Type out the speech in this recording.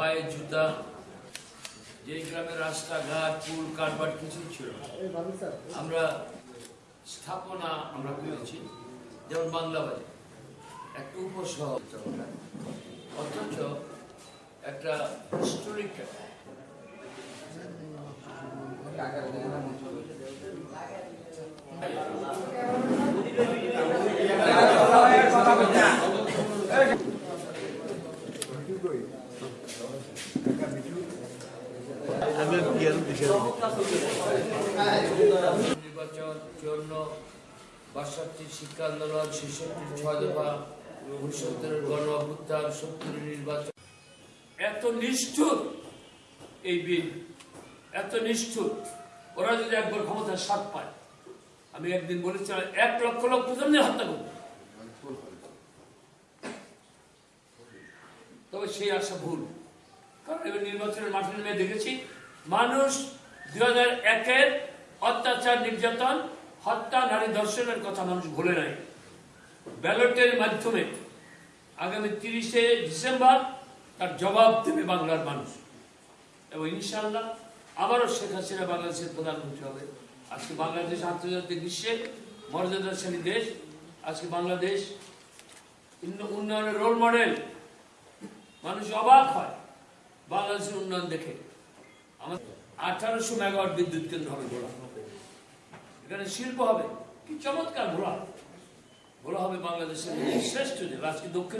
পায়ে জুতা যে গ্রামের রাস্তাঘাট, পুল, কারবার কিছুই ছিল আমরা স্থাপনা আমরা করেছি, যেমন বাংলা একটা উপশহর অথচ একটা হিস্টোরিক ওরা যদি একবার ক্ষমতার স্বাদ পায়, আমি একদিন বলেছিলাম, এক লক্ষ লোক প্রথম দিন হত্যা করবে। তবে সেই আশা ভুল। কারণ এবার নির্বাচনের মাঠে নেমে দেখেছি, মানুষ দুই হাজার একের অত্যাচার, নির্যাতন, হত্যা, নারী ধর্ষণের কথা মানুষ ভুলে নাই। ব্যালটের মাধ্যমে আগামী তিরিশে ডিসেম্বর তার জবাব দেবে বাংলার মানুষ। এবং ইনশাআল্লাহ আবারও শেখ হাসিনা বাংলাদেশের প্রধানমন্ত্রী হবে। আজকে বাংলাদেশ আন্তর্জাতিক বিশ্বে মর্যাদাশালী দেশ। আজকে বাংলাদেশ উন্ন- উন্নয়নের রোল মডেল মানুষ অবাক হয়। বাংলাদেশের উন্নয়ন দেখে। আঠারোশো মেগাওয়াট বিদ্যুৎ কেন্দ্র হবে ঘোড়া। এখানে শিল্প হবে। কি চমৎকার ঘোড়া। ঘোড়া হবে বাংলাদেশের শ্রেষ্ঠ জেলা আজকে দক্ষিণ